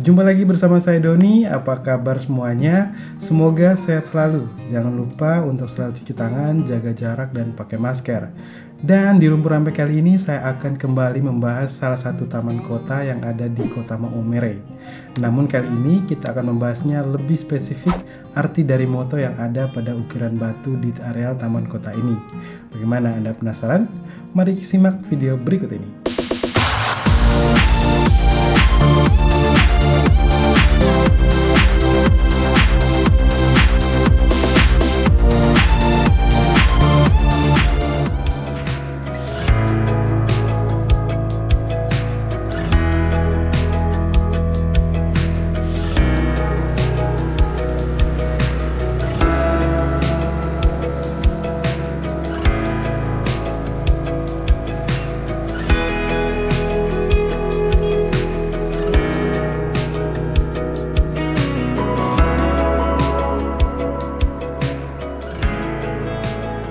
Jumpa lagi bersama saya Doni, apa kabar semuanya? Semoga sehat selalu. Jangan lupa untuk selalu cuci tangan, jaga jarak, dan pakai masker. Dan di Lumpur Rampe kali ini saya akan kembali membahas salah satu taman kota yang ada di kota Maumere. Namun kali ini kita akan membahasnya lebih spesifik arti dari moto yang ada pada ukiran batu di areal taman kota ini. Bagaimana Anda penasaran? Mari simak video berikut ini.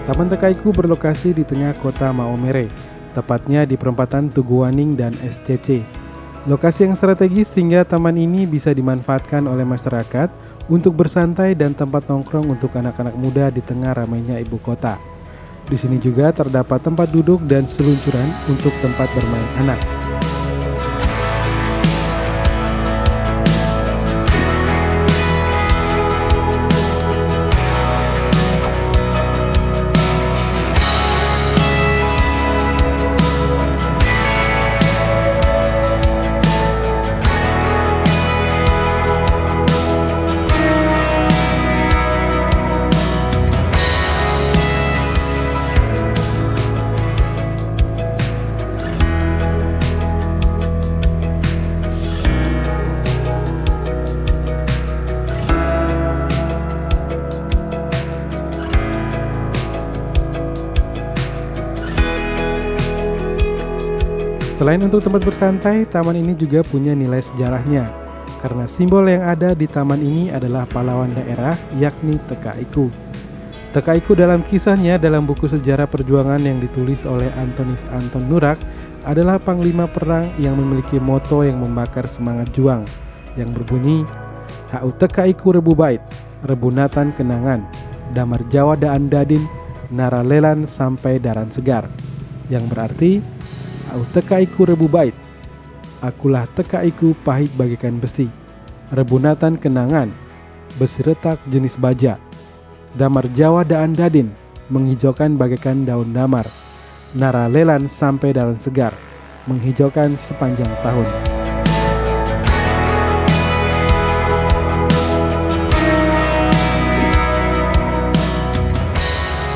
Taman Tekaiku berlokasi di tengah kota Maomere, tepatnya di perempatan Tuguaning dan SCC. Lokasi yang strategis sehingga taman ini bisa dimanfaatkan oleh masyarakat untuk bersantai dan tempat nongkrong untuk anak-anak muda di tengah ramainya ibu kota. Di sini juga terdapat tempat duduk dan seluncuran untuk tempat bermain anak. Selain untuk tempat bersantai, taman ini juga punya nilai sejarahnya. Karena simbol yang ada di taman ini adalah pahlawan daerah, yakni Tekaiku. Tekaiku dalam kisahnya dalam buku sejarah perjuangan yang ditulis oleh Antonis Anton Nurak adalah panglima perang yang memiliki moto yang membakar semangat juang yang berbunyi Hau Tekaiku Rebu Bait, Rebunatan Kenangan, Damar Jawa Daan Dadin, Naralelan sampai Daran Segar yang berarti Au tekaiku rebu bait. Akulah tekaiku pahit bagikan besi. Rebunatan kenangan. Besi retak jenis baja. Damar Jawa daan dadin. Menghijaukan bagaikan daun damar. Nara lelan sampai daun segar. Menghijaukan sepanjang tahun.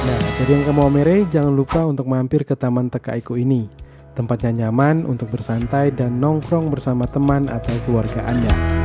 Nah, jadi yang kamu Omere, jangan lupa untuk mampir ke Taman Tekaiku ini. Tempatnya nyaman untuk bersantai dan nongkrong bersama teman atau keluarga Anda.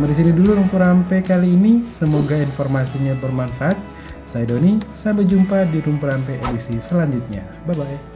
Sampai di sini dulu Lumpur Rampe kali ini. Semoga informasinya bermanfaat. Saya Doni, sampai jumpa di Lumpur Rampe edisi selanjutnya. Bye bye.